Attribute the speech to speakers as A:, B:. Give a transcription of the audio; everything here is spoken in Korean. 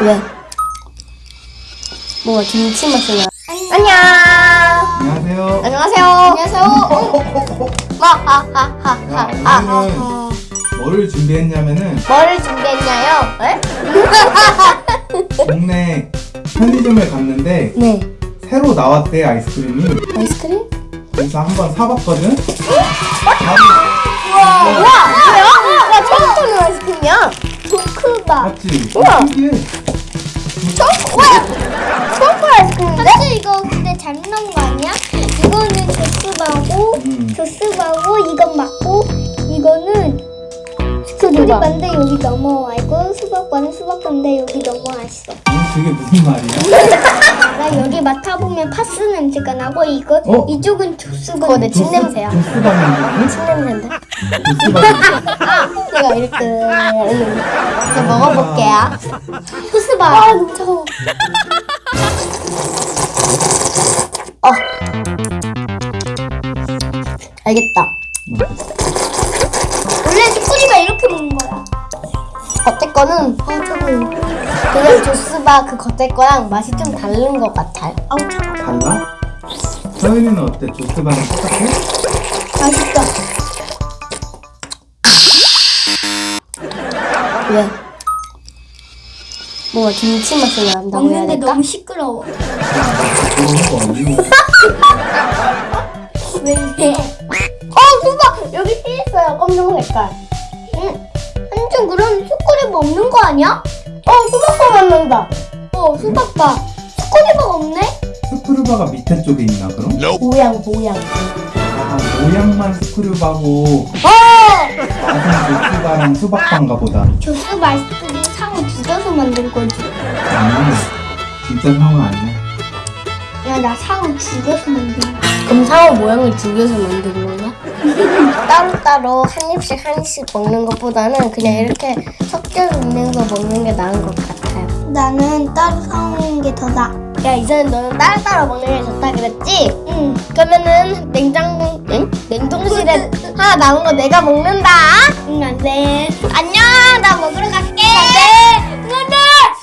A: 왜? 뭐가 김치 맛이 나? 안녕.
B: 안녕하세요.
A: 안녕하세요. 안녕하세요.
B: 야,
A: 하하하하하.
B: 오늘은 뭐를 준비했냐면은
A: 뭐를 준비했냐요? 에?
B: 동네 편의점에 갔는데
A: 네.
B: 새로 나왔대 아이스크림이.
A: 아이스크림?
B: 그래서 한번 사봤거든.
A: 우와. 우와. 뭐야? 와 처음 보는 아이스크림이야. 초크바.
B: 맞지?
A: 우와.
B: 신기해.
A: 초크 아이스크림인데?
C: 사실 이거 근데 잘못 나온 거 아니야? 이거는 조스바고
B: 음.
C: 조스바고 이건 맞고 이거는
A: 스크류바.
C: 스크류바인데 여기 넘어와 있고 수박바는 수박바인데 여기 넘어와 있어
B: 음, 그게 무슨 말이야?
C: 나 여기 맡아보면 파스 냄새가 나고 이거
B: 어?
C: 이쪽은 조스바
A: 그거 내 침 냄새야.
B: 조스바 냄새?
A: 침 냄새인데?
B: 냄새.
A: 내가 이렇게 이제 먹어볼게요.
C: 조스바
A: 아 너무 차가워. 어. 알겠다.
C: 원래 스크류바 이렇게 먹는 거야
A: 겉에 거는
C: 아 차가워
A: 그냥 조스바 그 겉에 거랑 맛이 좀 다른 것 같아요.
C: 아우 차가워
B: 달라? 서윤이는 어때? 조스바랑 똑같아?
C: 맛있다
A: 왜? 뭐가 김치 맛이 난다고 해야
C: 먹는데
A: 될까?
C: 너무 시끄러워.
A: 왜어 수박 여기 띠 있어요 검정 색깔.
C: 한준 그럼 스크류바 없는 거 아니야?
A: 어 수박과 만난다.
C: 어 수박바 스크류바가 없네?
B: 스크류바가 밑에 쪽에 있나 그럼?
A: 모양 모양.
B: 아 모양만 스크류바고
A: 어!
B: 조스바랑 수박바인가 보다.
C: 조스 아이스크림 상을 죽여서 만든 거지
B: 아니 진짜 상어 아니야.
C: 야나 상을 죽여서 만든 거야
A: 그럼 상어 모양을 죽여서 만든 건가? 따로따로 한 입씩 한 입씩 먹는 것보다는 그냥 이렇게 거 먹는 게 나은 것 같아요.
C: 나는 따로 사오는 게 더 나아
A: 야 이제는 너는 따로따로 먹는 게 좋다 그랬지?
C: 응
A: 그러면은 냉장고 응? 냉동실에 하나 남은 거 내가 먹는다.
C: 안 돼. 안녕! 나